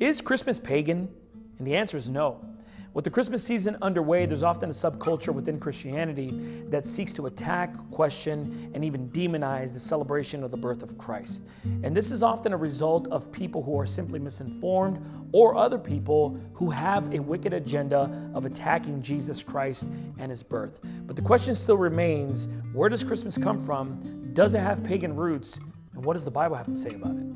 Is Christmas pagan? And the answer is no. With the Christmas season underway, there's often a subculture within Christianity that seeks to attack, question, and even demonize the celebration of the birth of Christ. And this is often a result of people who are simply misinformed or other people who have a wicked agenda of attacking Jesus Christ and his birth. But the question still remains where does Christmas come from? Does it have pagan roots? And what does the Bible have to say about it?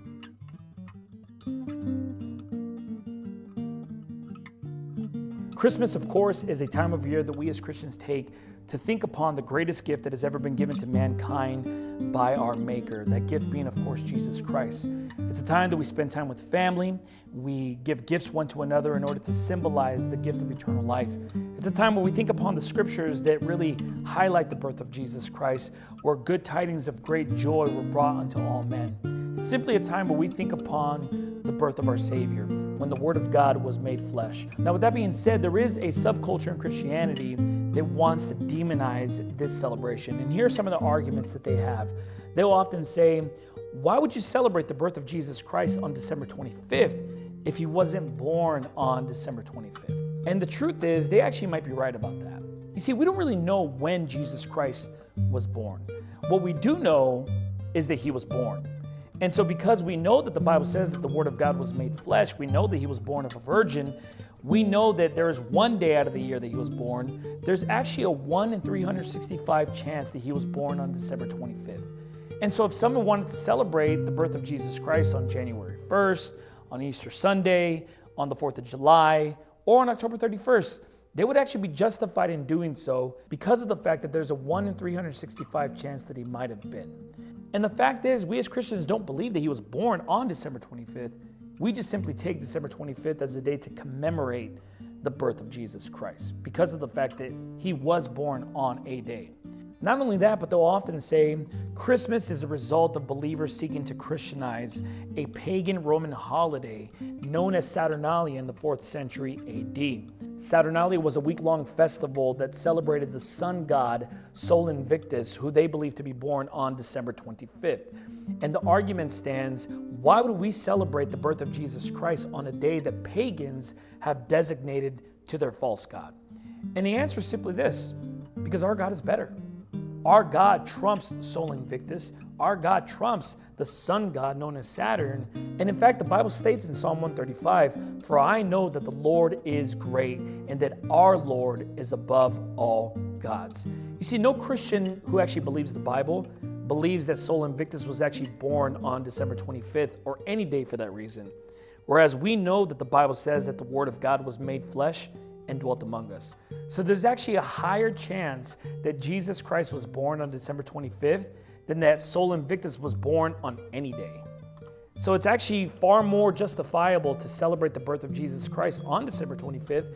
Christmas, of course, is a time of year that we as Christians take to think upon the greatest gift that has ever been given to mankind by our Maker. That gift being, of course, Jesus Christ. It's a time that we spend time with family. We give gifts one to another in order to symbolize the gift of eternal life. It's a time where we think upon the scriptures that really highlight the birth of Jesus Christ, where good tidings of great joy were brought unto all men. It's simply a time where we think upon the birth of our Savior when the Word of God was made flesh. Now, with that being said, there is a subculture in Christianity that wants to demonize this celebration. And here are some of the arguments that they have. They'll often say, Why would you celebrate the birth of Jesus Christ on December 25th if he wasn't born on December 25th? And the truth is, they actually might be right about that. You see, we don't really know when Jesus Christ was born. What we do know is that he was born. And so, because we know that the Bible says that the Word of God was made flesh, we know that He was born of a virgin, we know that there is one day out of the year that He was born. There's actually a 1 in 365 chance that He was born on December 25th. And so, if someone wanted to celebrate the birth of Jesus Christ on January 1st, on Easter Sunday, on the 4th of July, or on October 31st, they would actually be justified in doing so because of the fact that there's a 1 in 365 chance that he might have been. And the fact is, we as Christians don't believe that he was born on December 25th. We just simply take December 25th as a day to commemorate the birth of Jesus Christ because of the fact that he was born on a day. Not only that, but they'll often say Christmas is a result of believers seeking to Christianize a pagan Roman holiday known as Saturnalia in the 4th century AD. Saturnalia was a week long festival that celebrated the sun god Sol Invictus, who they believed to be born on December 25th. And the argument stands why would we celebrate the birth of Jesus Christ on a day that pagans have designated to their false god? And the answer is simply this because our God is better. Our God trumps Sol Invictus. Our God trumps the sun god known as Saturn. And in fact, the Bible states in Psalm 135 For I know that the Lord is great and that our Lord is above all gods. You see, no Christian who actually believes the Bible believes that Sol Invictus was actually born on December 25th or any day for that reason. Whereas we know that the Bible says that the Word of God was made flesh and dwelt among us. So there's actually a higher chance that Jesus Christ was born on December 25th than that Sol Invictus was born on any day. So it's actually far more justifiable to celebrate the birth of Jesus Christ on December 25th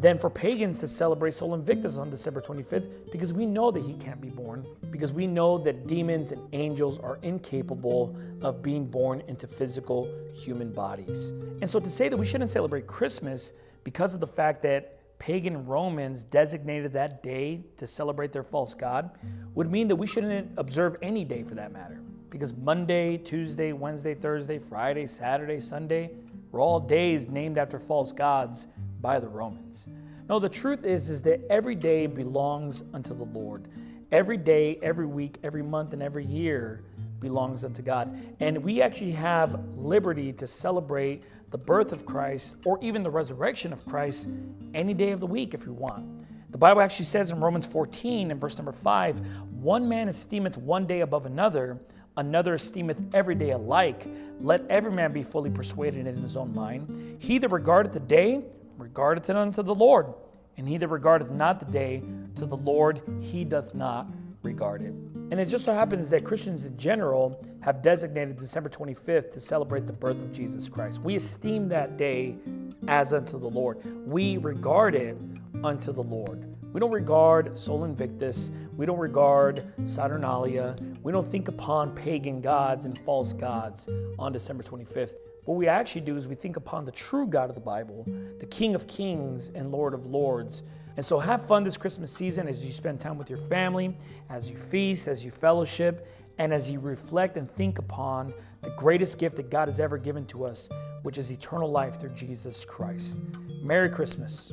than for pagans to celebrate Sol Invictus on December 25th because we know that he can't be born, because we know that demons and angels are incapable of being born into physical human bodies. And so to say that we shouldn't celebrate Christmas because of the fact that pagan Romans designated that day to celebrate their false god would mean that we shouldn't observe any day for that matter. Because Monday, Tuesday, Wednesday, Thursday, Friday, Saturday, Sunday were all days named after false gods by the Romans. No, the truth is, is that every day belongs unto the Lord. Every day, every week, every month, and every year belongs unto God. And we actually have liberty to celebrate the birth of Christ or even the resurrection of Christ any day of the week if we want. The Bible actually says in Romans 14 and verse number 5 one man esteemeth one day above another, another esteemeth every day alike. Let every man be fully persuaded in his own mind. He that regardeth the day, regardeth it unto the Lord. And he that regardeth not the day, to the Lord he doth not regard it. And it just so happens that Christians in general have designated December 25th to celebrate the birth of Jesus Christ. We esteem that day as unto the Lord. We regard it unto the Lord. We don't regard Sol Invictus. We don't regard Saturnalia. We don't think upon pagan gods and false gods on December 25th. What we actually do is we think upon the true God of the Bible, the King of Kings and Lord of Lords, and so have fun this Christmas season as you spend time with your family, as you feast, as you fellowship, and as you reflect and think upon the greatest gift that God has ever given to us, which is eternal life through Jesus Christ. Merry Christmas.